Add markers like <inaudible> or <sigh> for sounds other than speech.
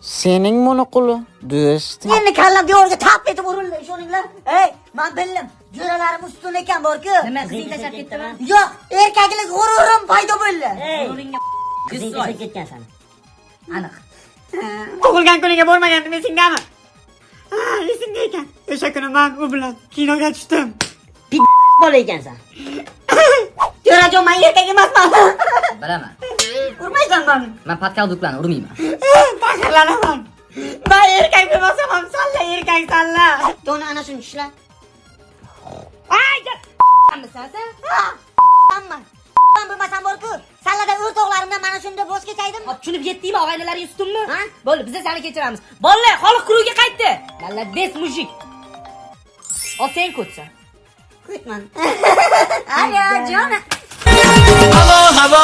Sening monoquli do'sting. Endi kallam devorga tap etib urildi ishoninglar. Ey, men bildim. Jo'ralarim ustun ekan borku. Nima qizing tashlab ketdimi? Yo'q, erkaklik g'ururim paydo bo'ldi. Yo'lingga qizing tashlab ketgansan. Aniq. <laughs> Tug'ilgan kuniga bormagandim esingdami? Ha, esimda ekan. O'sha kuni men u bilan kinoga tushdim. <laughs> Bola ekansan. <laughs> Jo'rajon, men erkak emasman. Bilaman. Urmaysan meni. Men patkal duklan urmayman. sallanaman Ben erkek bir ham salla erkek salla. Dona ana shuni tishla bo'lmasam bo'lku sallada o'z o'g'larimdan mana shunda voz kechaydim tushunib yetdingmi og'aynilaring mü? ha? Bo'ldi biza seni kechiramiz bolalar xoliq kaydı qaytdi молодец müzik o sen ko'tsan Kutman. <laughs> Alo jon Hava hava